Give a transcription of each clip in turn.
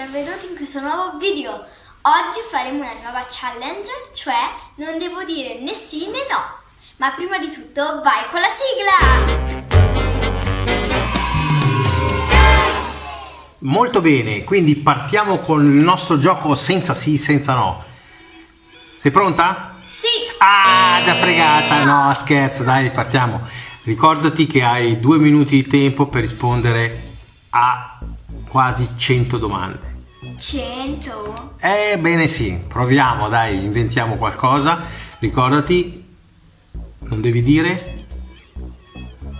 benvenuti in questo nuovo video. Oggi faremo una nuova challenge, cioè non devo dire né sì né no. Ma prima di tutto vai con la sigla! Molto bene, quindi partiamo con il nostro gioco senza sì, senza no. Sei pronta? Sì! Ah, già fregata! No, scherzo, dai, partiamo. Ricordati che hai due minuti di tempo per rispondere a quasi 100 domande. 100? Ebbene sì, proviamo, dai, inventiamo qualcosa. Ricordati, non devi dire...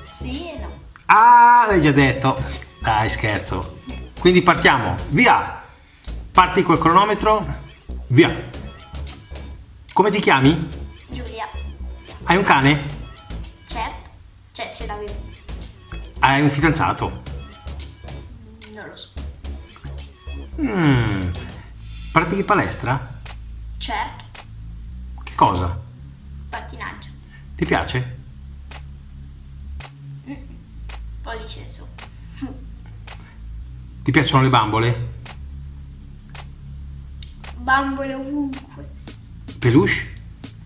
Sì e no. Ah, l'hai già detto. Dai, scherzo. Quindi partiamo, via! Parti col cronometro, via! Come ti chiami? Giulia. Hai un cane? Certo. Cioè, ce l'avevo. Hai un fidanzato? Mm. Pratichi palestra? Certo. Che cosa? Pattinaggio. Ti piace? Pollice su. Ti piacciono le bambole? Bambole ovunque. Peluche?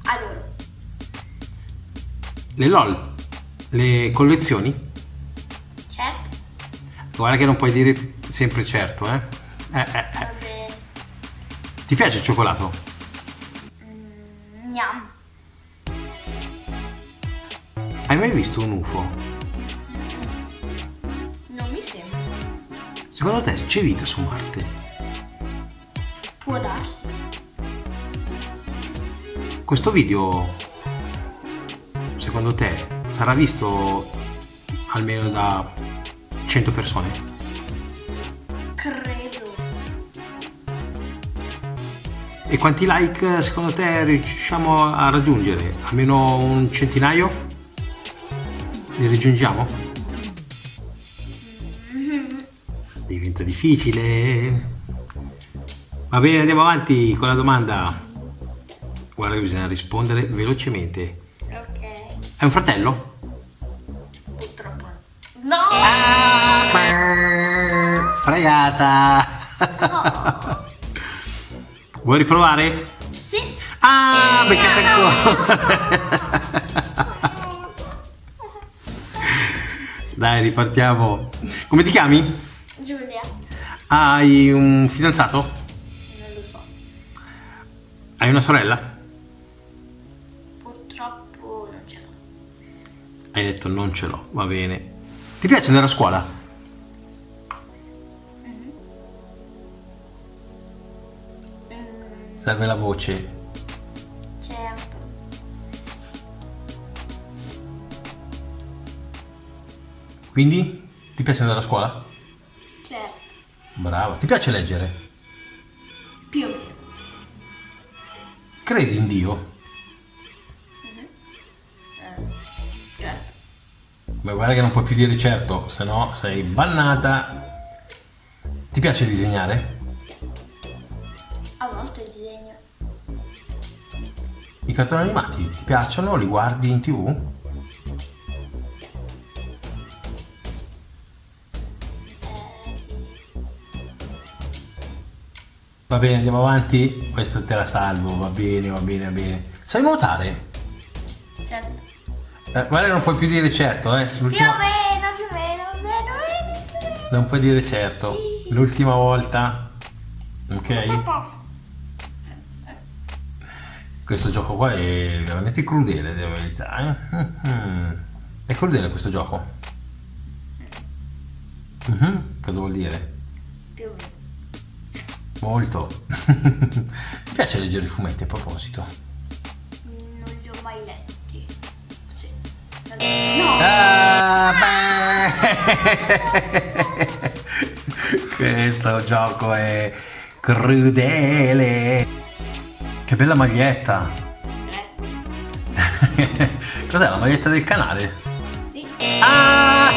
Allora, Le LOL? Le collezioni? certo. Guarda che non puoi dire sempre certo, eh? Eh, eh, eh. Ti piace il cioccolato? Gnam. Hai mai visto un UFO? Non mi sembra. Secondo te c'è vita su Marte? Può darsi. Questo video, secondo te, sarà visto almeno da 100 persone? Credo. E quanti like secondo te riusciamo a raggiungere? Almeno un centinaio? Li raggiungiamo? Diventa difficile. Va bene, andiamo avanti con la domanda. Guarda che bisogna rispondere velocemente. Ok. Hai un fratello? Purtroppo. No! Fregata! Vuoi riprovare? Sì. Ah, beccate ancora! Dai, ripartiamo. Come ti chiami? Giulia. Hai un fidanzato? Non lo so. Hai una sorella? Purtroppo non ce l'ho. Hai detto non ce l'ho, va bene. Ti piace andare a scuola? Serve la voce. Certo. Quindi? Ti piace andare a scuola? Certo. Brava. Ti piace leggere? Più o meno. Credi in Dio? Certo. Ma guarda che non puoi più dire certo, se no sei bannata. Ti piace disegnare? A volte disegno. I cartoni animati ti piacciono? Li guardi in tv? Va bene, andiamo avanti. Questa te la salvo, va bene, va bene, va bene. Sai nuotare? Certo. Eh, guarda non puoi più dire certo, eh. Più o meno, più o meno, più o meno, più o meno. Non puoi dire certo. L'ultima volta. Ok? Questo gioco qua è veramente crudele, devo verità. eh. È crudele questo gioco. Mhm. Cosa vuol dire? Più. Molto. Mi piace leggere i fumetti a proposito. Non li ho mai letti. Sì. No! Ah, beh. Questo gioco è crudele. Che bella maglietta. Grazie. Cos'è la maglietta del canale? Sì. Ah!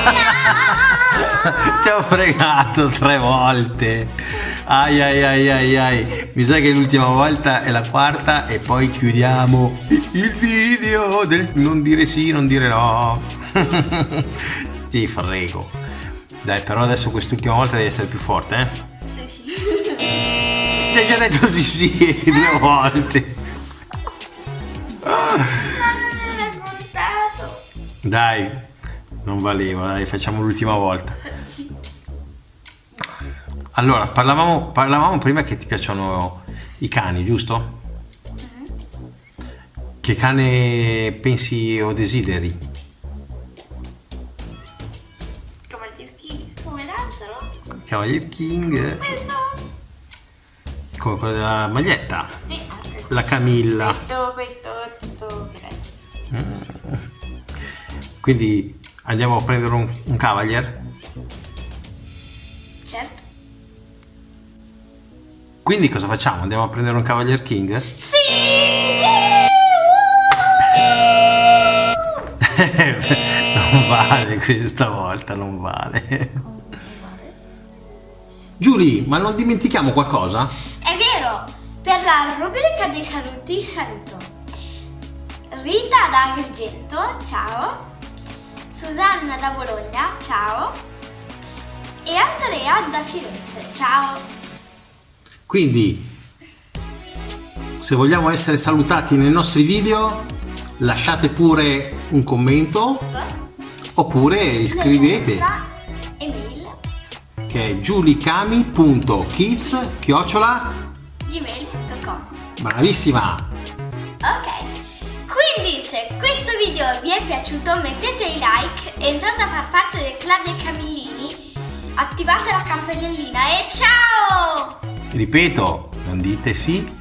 Ti ho fregato tre volte. Ai ai ai ai ai. Mi sa che l'ultima volta è la quarta e poi chiudiamo il video del non dire sì, non dire no. Ti frego. Dai, però adesso quest'ultima volta devi essere più forte, eh? Ti ha già detto sì sì due volte. Dai, non valeva, dai, facciamo l'ultima volta. Allora, parlavamo, parlavamo prima che ti piacciono i cani, giusto? Che cane pensi o desideri? Il chi? Come l'altro? Cavalier King, Questo? Come quello della maglietta, Sì, la Camilla. questo, questo, tutto grande. Quindi andiamo a prendere un, un Cavalier. Certo. Quindi cosa facciamo? Andiamo a prendere un Cavalier King? Sì! non vale questa volta, non vale. Giulia, ma non dimentichiamo qualcosa? La rubrica dei saluti saluto. Rita da Agrigento, ciao, Susanna da Bologna, ciao, e Andrea da Firenze, ciao. Quindi, se vogliamo essere salutati nei nostri video, lasciate pure un commento oppure iscrivete email. Che è giulicami.kids chiocciola gmail.com bravissima. Ok, quindi se questo video vi è piaciuto mettete i like, entrate a far parte del club dei Camillini, attivate la campanellina e ciao! ripeto non dite sì